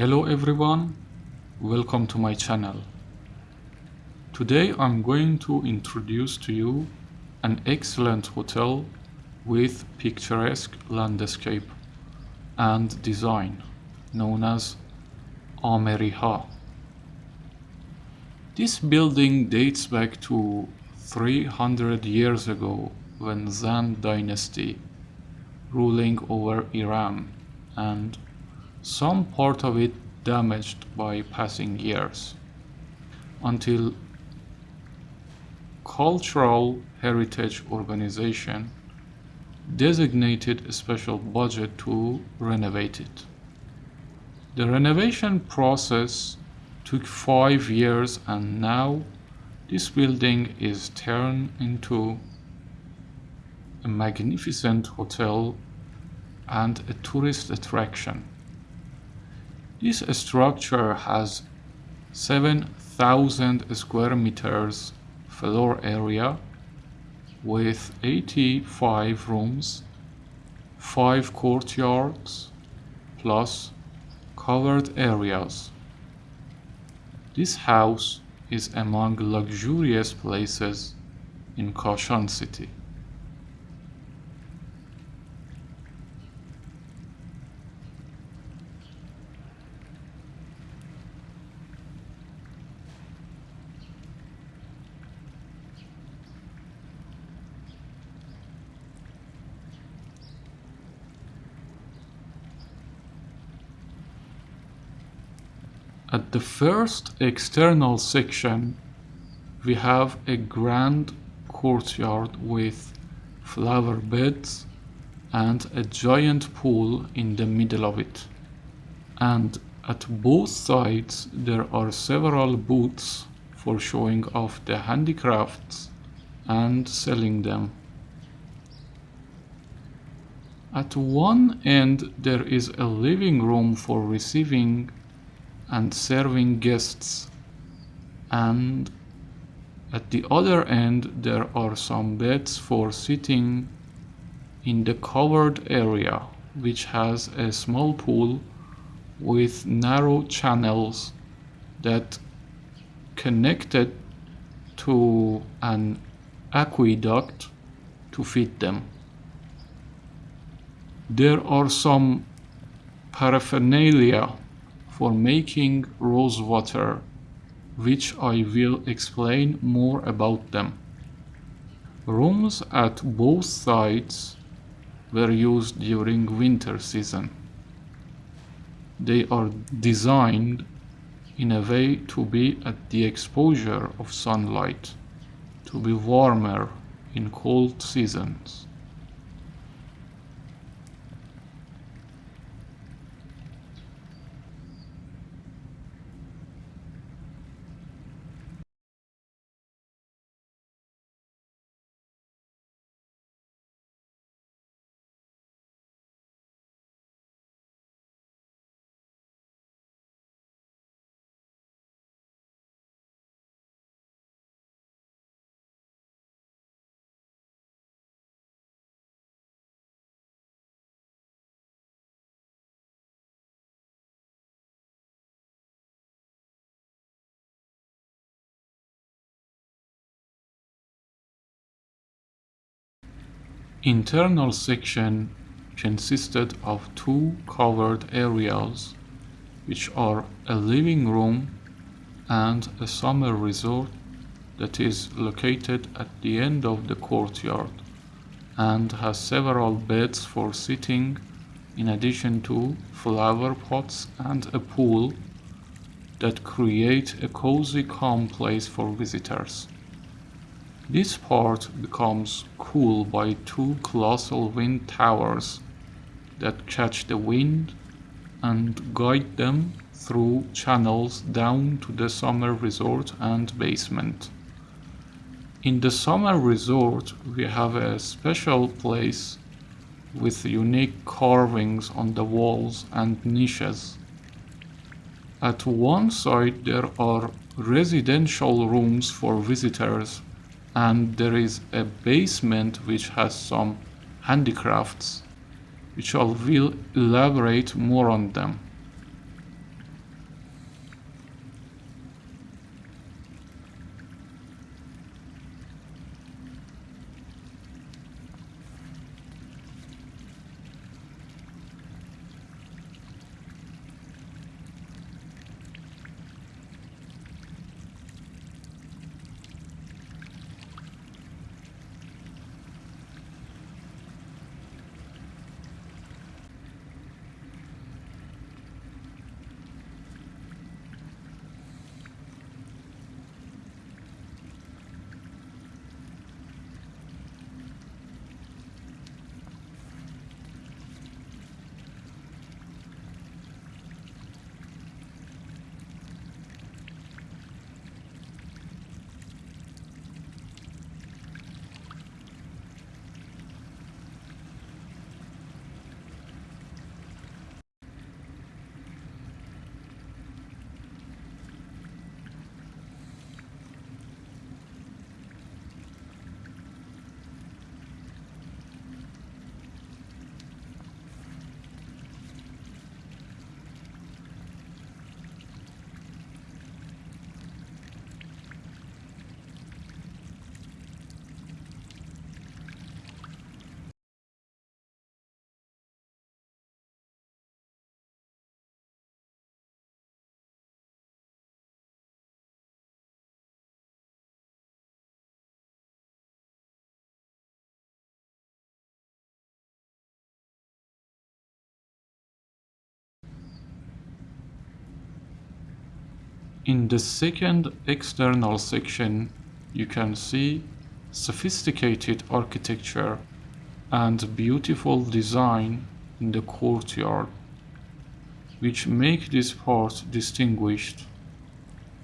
Hello everyone, welcome to my channel. Today I'm going to introduce to you an excellent hotel with picturesque landscape and design known as Ameriha. This building dates back to 300 years ago when Zand dynasty ruling over Iran and some part of it damaged by passing years until cultural heritage organization designated a special budget to renovate it. The renovation process took five years and now this building is turned into a magnificent hotel and a tourist attraction. This structure has 7,000 square meters floor area with 85 rooms, 5 courtyards, plus covered areas. This house is among luxurious places in Kashan city. The first external section, we have a grand courtyard with flower beds and a giant pool in the middle of it. And at both sides there are several booths for showing off the handicrafts and selling them. At one end there is a living room for receiving and serving guests and at the other end there are some beds for sitting in the covered area which has a small pool with narrow channels that connected to an aqueduct to feed them. There are some paraphernalia for making rose water, which I will explain more about them. Rooms at both sides were used during winter season. They are designed in a way to be at the exposure of sunlight, to be warmer in cold seasons. Internal section consisted of two covered areas which are a living room and a summer resort that is located at the end of the courtyard and has several beds for sitting in addition to flower pots and a pool that create a cozy calm place for visitors. This part becomes cool by two colossal wind towers that catch the wind and guide them through channels down to the summer resort and basement. In the summer resort we have a special place with unique carvings on the walls and niches. At one side there are residential rooms for visitors and there is a basement which has some handicrafts which I will elaborate more on them. In the second external section, you can see sophisticated architecture and beautiful design in the courtyard, which make this part distinguished.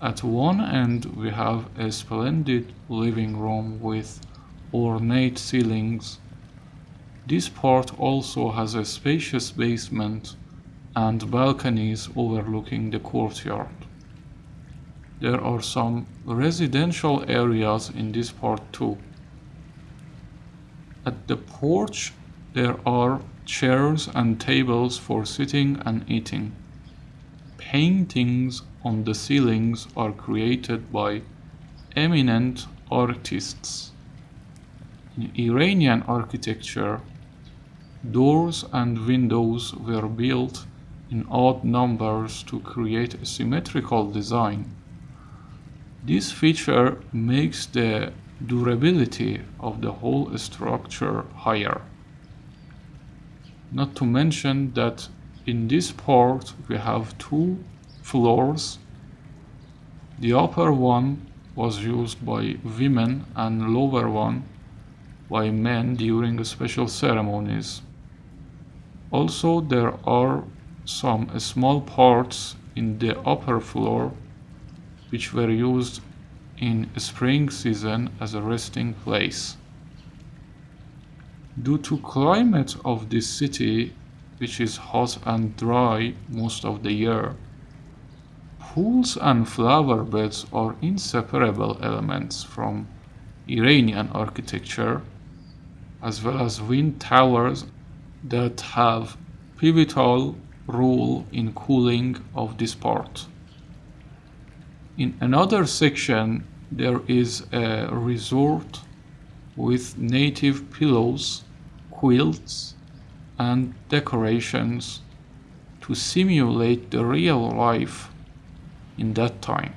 At one end we have a splendid living room with ornate ceilings. This part also has a spacious basement and balconies overlooking the courtyard. There are some residential areas in this part too. At the porch there are chairs and tables for sitting and eating. Paintings on the ceilings are created by eminent artists. In Iranian architecture, doors and windows were built in odd numbers to create a symmetrical design. This feature makes the durability of the whole structure higher. Not to mention that in this part we have two floors. The upper one was used by women and lower one by men during special ceremonies. Also there are some small parts in the upper floor which were used in spring season as a resting place. Due to climate of this city, which is hot and dry most of the year, pools and flower beds are inseparable elements from Iranian architecture, as well as wind towers that have pivotal role in cooling of this part. In another section, there is a resort with native pillows, quilts, and decorations to simulate the real life in that time.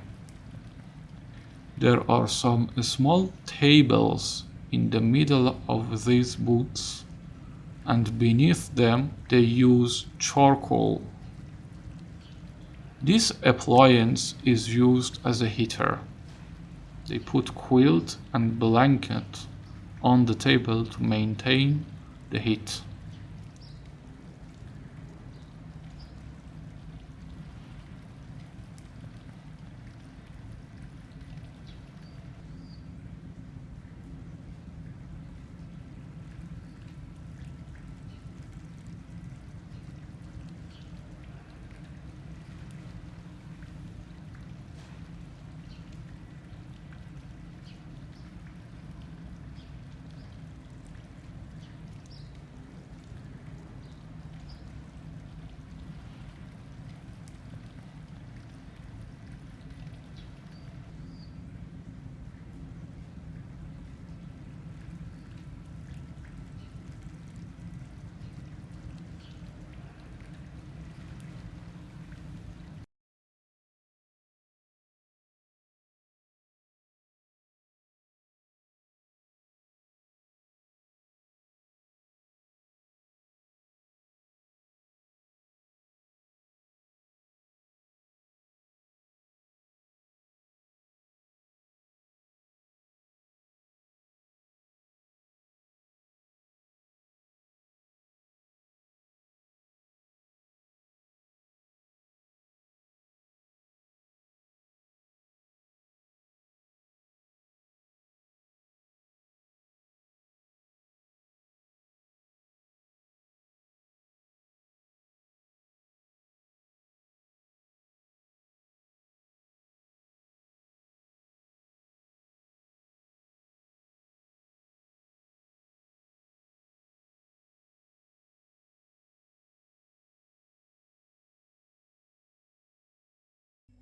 There are some small tables in the middle of these booths and beneath them they use charcoal this appliance is used as a heater. They put quilt and blanket on the table to maintain the heat.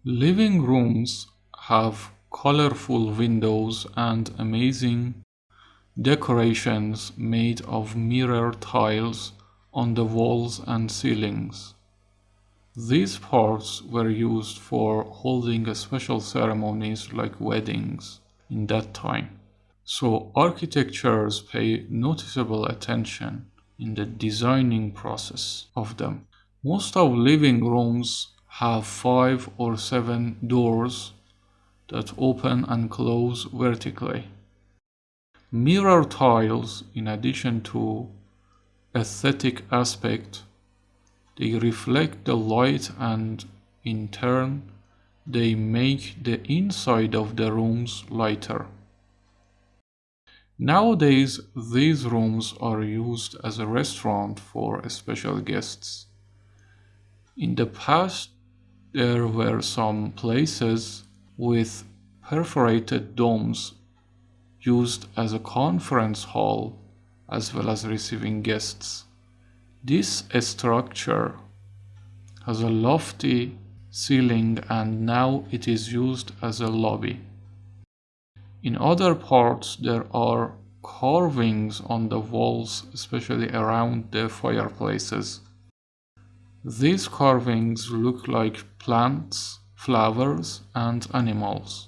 Living rooms have colorful windows and amazing decorations made of mirror tiles on the walls and ceilings. These parts were used for holding special ceremonies like weddings in that time. So architectures pay noticeable attention in the designing process of them. Most of living rooms have five or seven doors that open and close vertically. Mirror tiles, in addition to aesthetic aspect, they reflect the light and in turn they make the inside of the rooms lighter. Nowadays, these rooms are used as a restaurant for special guests. In the past, there were some places with perforated domes used as a conference hall as well as receiving guests. This structure has a lofty ceiling and now it is used as a lobby. In other parts there are carvings on the walls, especially around the fireplaces. These carvings look like plants, flowers, and animals.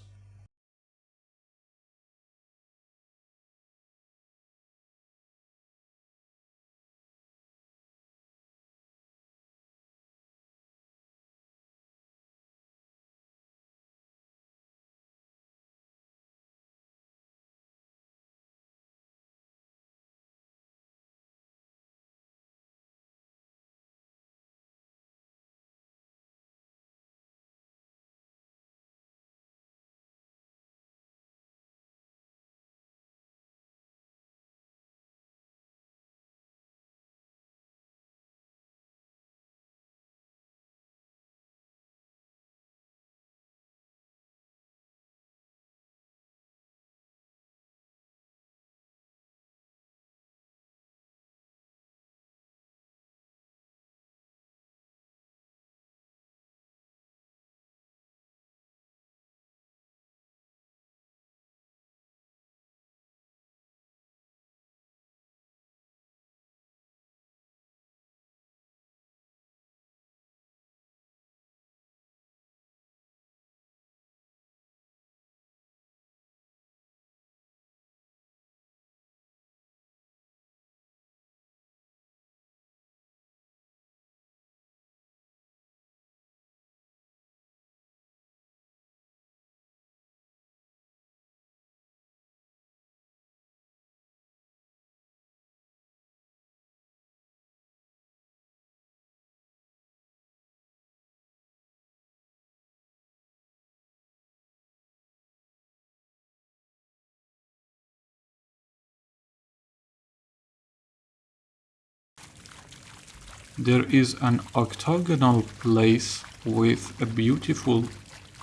There is an octagonal place with a beautiful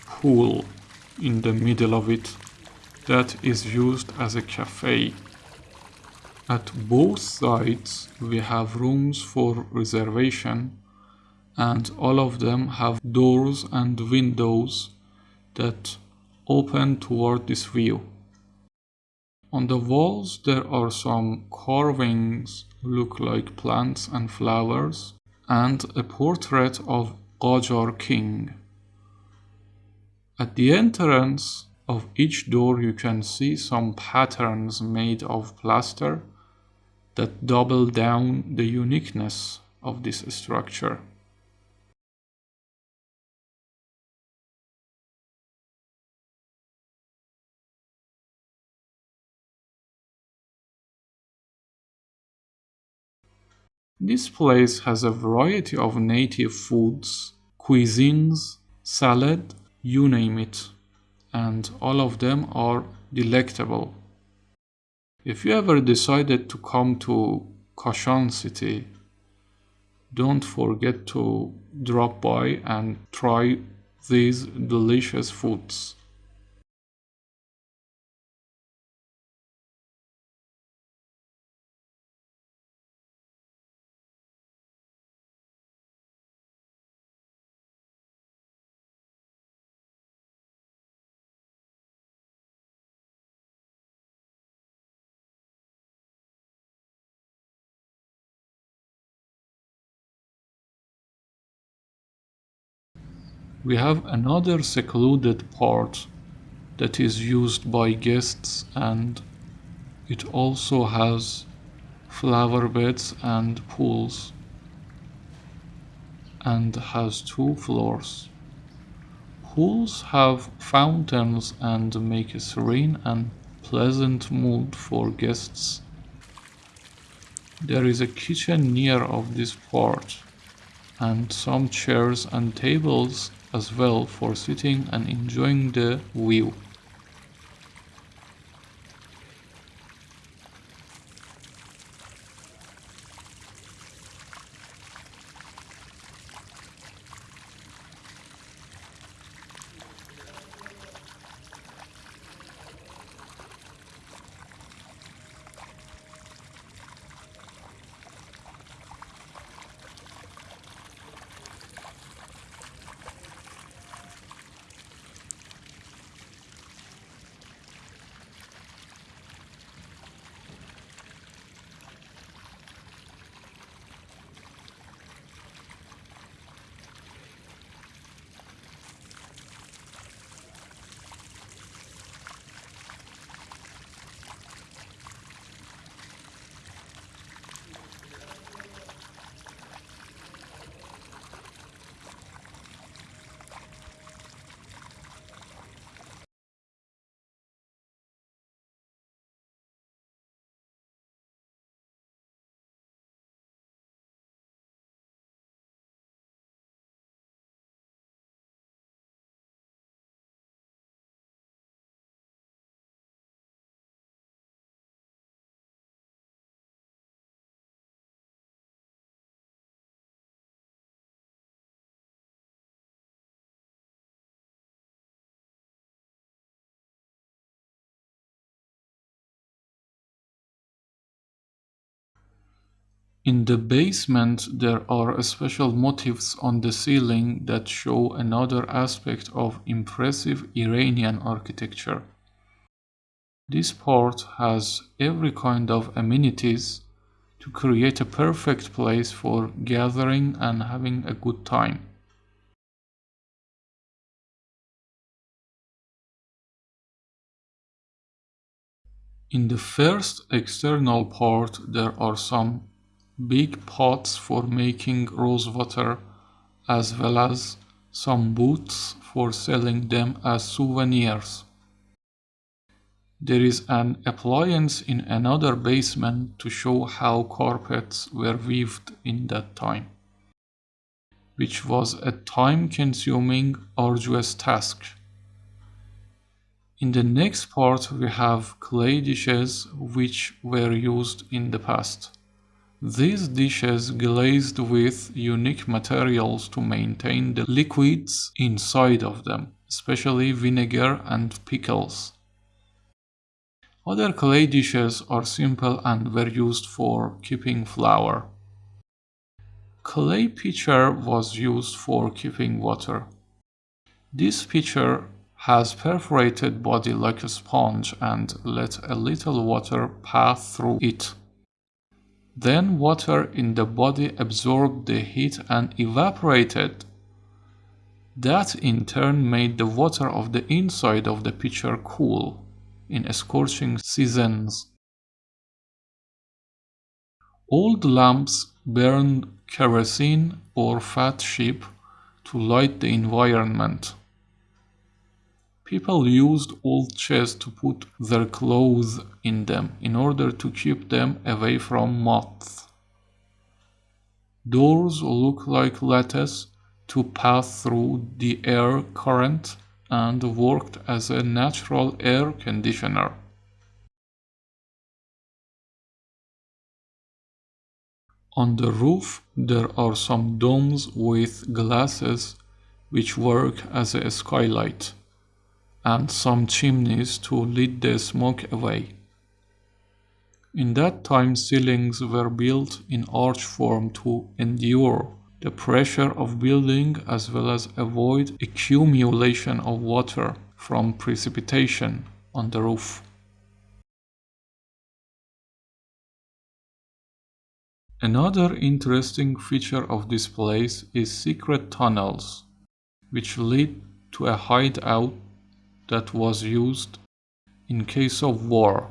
pool in the middle of it that is used as a cafe. At both sides we have rooms for reservation and all of them have doors and windows that open toward this view. On the walls there are some carvings look like plants and flowers and a portrait of Qajar king. At the entrance of each door you can see some patterns made of plaster that double down the uniqueness of this structure. This place has a variety of native foods, cuisines, salad, you name it, and all of them are delectable. If you ever decided to come to Kashan city, don't forget to drop by and try these delicious foods. We have another secluded part that is used by guests and it also has flower beds and pools. and has two floors. Pools have fountains and make a serene and pleasant mood for guests. There is a kitchen near of this part and some chairs and tables as well for sitting and enjoying the view. In the basement there are special motifs on the ceiling that show another aspect of impressive Iranian architecture. This part has every kind of amenities to create a perfect place for gathering and having a good time. In the first external part there are some big pots for making rosewater as well as some boots for selling them as souvenirs. There is an appliance in another basement to show how carpets were weaved in that time, which was a time-consuming, arduous task. In the next part we have clay dishes which were used in the past. These dishes glazed with unique materials to maintain the liquids inside of them, especially vinegar and pickles. Other clay dishes are simple and were used for keeping flour. Clay pitcher was used for keeping water. This pitcher has perforated body like a sponge and let a little water pass through it. Then water in the body absorbed the heat and evaporated. That in turn made the water of the inside of the pitcher cool in scorching seasons. Old lamps burned kerosene or fat sheep to light the environment. People used old chests to put their clothes in them in order to keep them away from moths. Doors look like lattice to pass through the air current and worked as a natural air conditioner. On the roof there are some domes with glasses which work as a skylight and some chimneys to lead the smoke away. In that time ceilings were built in arch form to endure the pressure of building as well as avoid accumulation of water from precipitation on the roof. Another interesting feature of this place is secret tunnels, which lead to a hideout that was used in case of war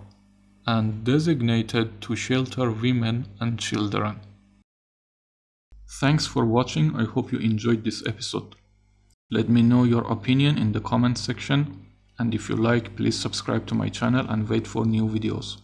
and designated to shelter women and children. Thanks for watching, I hope you enjoyed this episode. Let me know your opinion in the comment section and if you like please subscribe to my channel and wait for new videos.